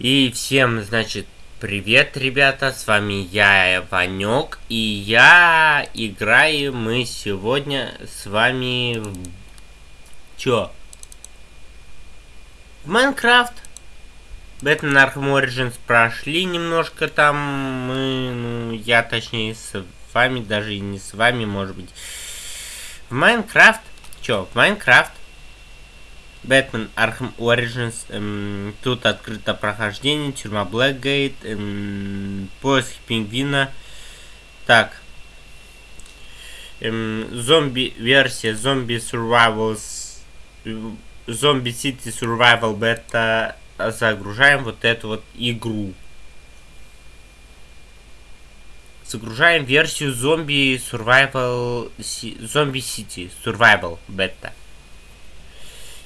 И всем, значит, привет, ребята, с вами я, Ванек, и я играю мы сегодня с вами в... Чё? В Майнкрафт. Бэтмен Arkham Origins прошли немножко там, мы, ну, я точнее с вами, даже и не с вами, может быть. В Майнкрафт, чё, в Майнкрафт Бэтмен Arkham Origins. Эм, тут открыто прохождение. Тюрьма Блэкгейт. Эм, поиск пингвина. Так. Эм, зомби версия. Зомби Survivals. Зомби City Survival Beta. Загружаем вот эту вот игру. Загружаем версию зомби Survival Зомби City Survival Beta.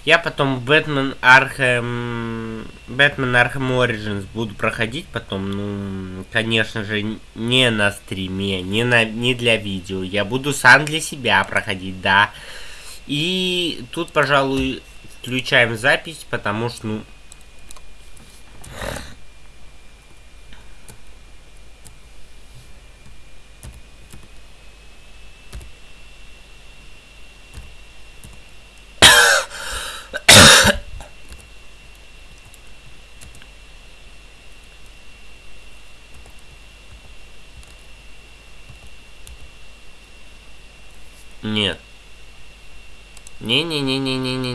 Я потом Бэтмен Архем... Бэтмен Архем Origins буду проходить потом, ну, конечно же, не на стриме, не, на, не для видео. Я буду сам для себя проходить, да. И тут, пожалуй, включаем запись, потому что, ну, Нет. Не-не-не-не-не-не-не.